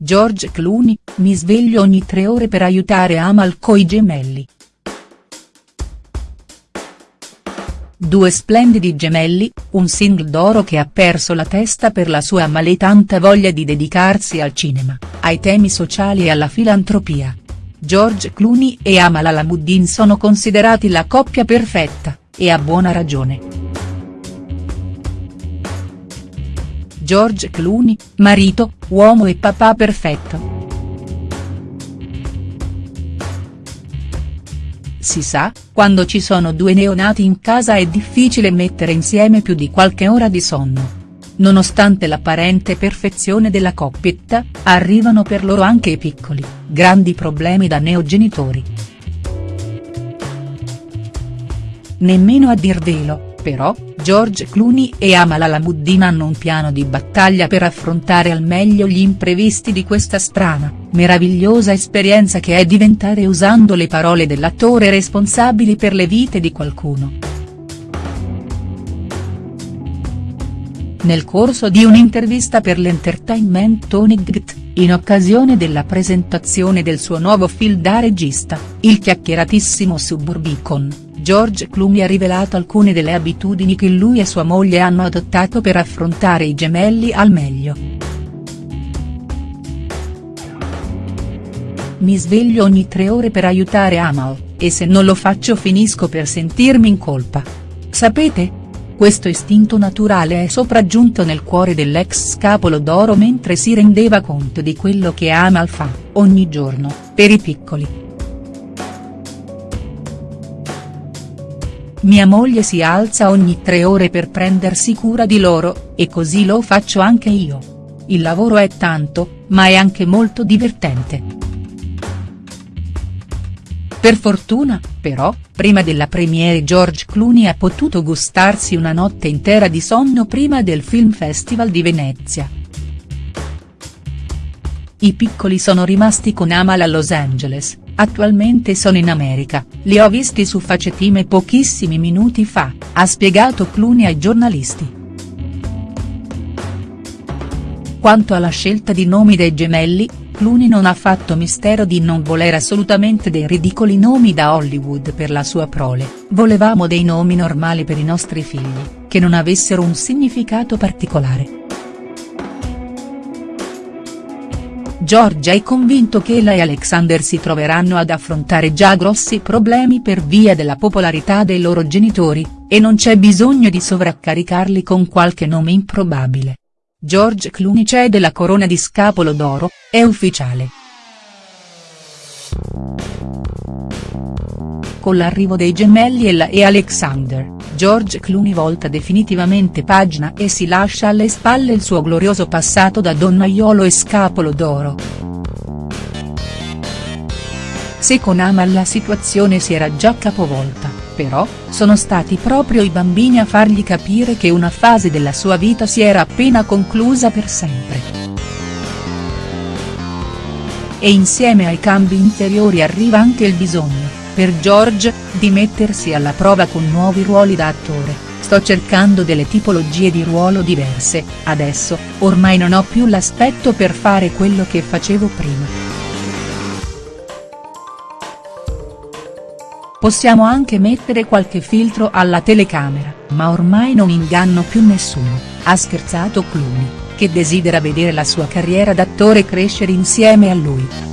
George Clooney, mi sveglio ogni tre ore per aiutare Amal coi gemelli. Due splendidi gemelli, un single d'oro che ha perso la testa per la sua maletanta voglia di dedicarsi al cinema, ai temi sociali e alla filantropia. George Clooney e Amal Alamuddin sono considerati la coppia perfetta, e a buona ragione. George Clooney, marito, uomo e papà perfetto. Si sa, quando ci sono due neonati in casa è difficile mettere insieme più di qualche ora di sonno. Nonostante l'apparente perfezione della coppietta, arrivano per loro anche i piccoli, grandi problemi da neogenitori. Nemmeno a dirvelo, però, George Clooney e Amal Alamuddin hanno un piano di battaglia per affrontare al meglio gli imprevisti di questa strana, meravigliosa esperienza che è diventare usando le parole dell'attore responsabili per le vite di qualcuno. Nel corso di un'intervista per l'Entertainment Tonight, in occasione della presentazione del suo nuovo film da regista, il chiacchieratissimo Suburbicon George Clooney ha rivelato alcune delle abitudini che lui e sua moglie hanno adottato per affrontare i gemelli al meglio. Mi sveglio ogni tre ore per aiutare Amal, e se non lo faccio finisco per sentirmi in colpa. Sapete? Questo istinto naturale è sopraggiunto nel cuore dell'ex scapolo d'oro mentre si rendeva conto di quello che Amal fa, ogni giorno, per i piccoli. Mia moglie si alza ogni tre ore per prendersi cura di loro, e così lo faccio anche io. Il lavoro è tanto, ma è anche molto divertente. Per fortuna, però, prima della premiere George Clooney ha potuto gustarsi una notte intera di sonno prima del Film Festival di Venezia. I piccoli sono rimasti con Amal a Los Angeles, attualmente sono in America, li ho visti su Facetime pochissimi minuti fa, ha spiegato Clooney ai giornalisti. Quanto alla scelta di nomi dei gemelli, Clooney non ha fatto mistero di non voler assolutamente dei ridicoli nomi da Hollywood per la sua prole, volevamo dei nomi normali per i nostri figli, che non avessero un significato particolare. Giorgia è convinto che ella e Alexander si troveranno ad affrontare già grossi problemi per via della popolarità dei loro genitori, e non c'è bisogno di sovraccaricarli con qualche nome improbabile. George Clooney cede la corona di scapolo d'oro, è ufficiale. Con l'arrivo dei gemelli Ella e Alexander, George Clooney volta definitivamente pagina e si lascia alle spalle il suo glorioso passato da donnaiolo e scapolo d'oro. Se con Amal la situazione si era già capovolta, però, sono stati proprio i bambini a fargli capire che una fase della sua vita si era appena conclusa per sempre. E insieme ai cambi interiori arriva anche il bisogno, per George, di mettersi alla prova con nuovi ruoli da attore, sto cercando delle tipologie di ruolo diverse, adesso, ormai non ho più l'aspetto per fare quello che facevo prima. Possiamo anche mettere qualche filtro alla telecamera, ma ormai non inganno più nessuno, ha scherzato Clooney, che desidera vedere la sua carriera d'attore crescere insieme a lui.